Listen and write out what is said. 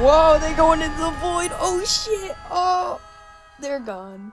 Whoa, they're going into the void. Oh shit. Oh, they're gone.